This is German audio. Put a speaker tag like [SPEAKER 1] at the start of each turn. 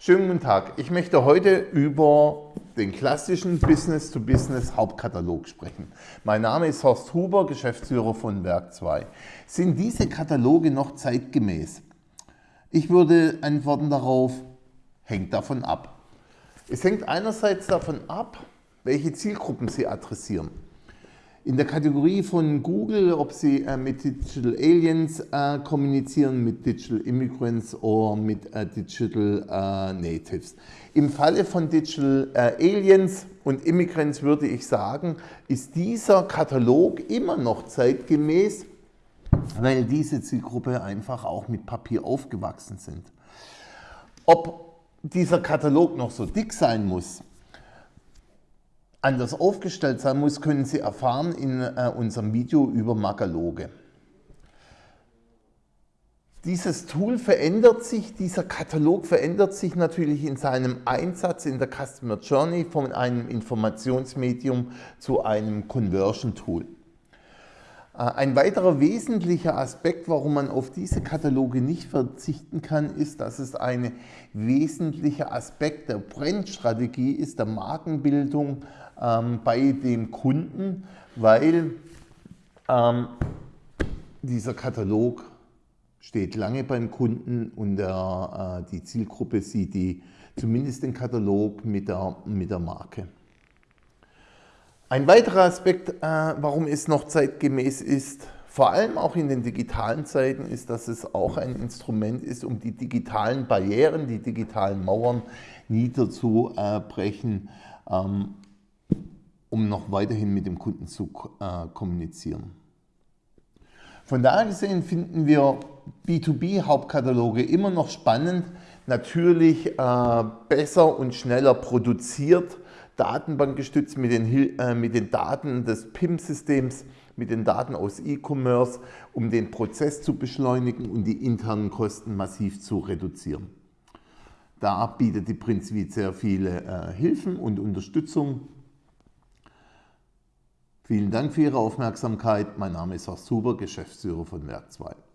[SPEAKER 1] Schönen guten Tag. Ich möchte heute über den klassischen Business-to-Business-Hauptkatalog sprechen. Mein Name ist Horst Huber, Geschäftsführer von Werk 2. Sind diese Kataloge noch zeitgemäß? Ich würde antworten darauf, hängt davon ab. Es hängt einerseits davon ab, welche Zielgruppen Sie adressieren in der Kategorie von Google, ob sie äh, mit Digital Aliens äh, kommunizieren, mit Digital Immigrants oder mit äh, Digital äh, Natives. Im Falle von Digital äh, Aliens und Immigrants würde ich sagen, ist dieser Katalog immer noch zeitgemäß, weil diese Zielgruppe einfach auch mit Papier aufgewachsen sind. Ob dieser Katalog noch so dick sein muss, anders aufgestellt sein muss, können Sie erfahren in äh, unserem Video über Magaloge. Dieses Tool verändert sich, dieser Katalog verändert sich natürlich in seinem Einsatz in der Customer Journey von einem Informationsmedium zu einem Conversion Tool. Äh, ein weiterer wesentlicher Aspekt, warum man auf diese Kataloge nicht verzichten kann, ist, dass es ein wesentlicher Aspekt der Brandstrategie ist, der Markenbildung ähm, bei dem Kunden, weil ähm, dieser Katalog steht lange beim Kunden und der, äh, die Zielgruppe sieht die, zumindest den Katalog mit der, mit der Marke. Ein weiterer Aspekt, äh, warum es noch zeitgemäß ist, vor allem auch in den digitalen Zeiten, ist, dass es auch ein Instrument ist, um die digitalen Barrieren, die digitalen Mauern niederzubrechen, ähm, um noch weiterhin mit dem Kunden zu äh, kommunizieren. Von daher gesehen finden wir B2B-Hauptkataloge immer noch spannend, natürlich äh, besser und schneller produziert, datenbankgestützt mit den, äh, mit den Daten des PIM-Systems, mit den Daten aus E-Commerce, um den Prozess zu beschleunigen und die internen Kosten massiv zu reduzieren. Da bietet die Prinzip sehr viele äh, Hilfen und Unterstützung. Vielen Dank für Ihre Aufmerksamkeit. Mein Name ist Horst Huber, Geschäftsführer von Werk 2.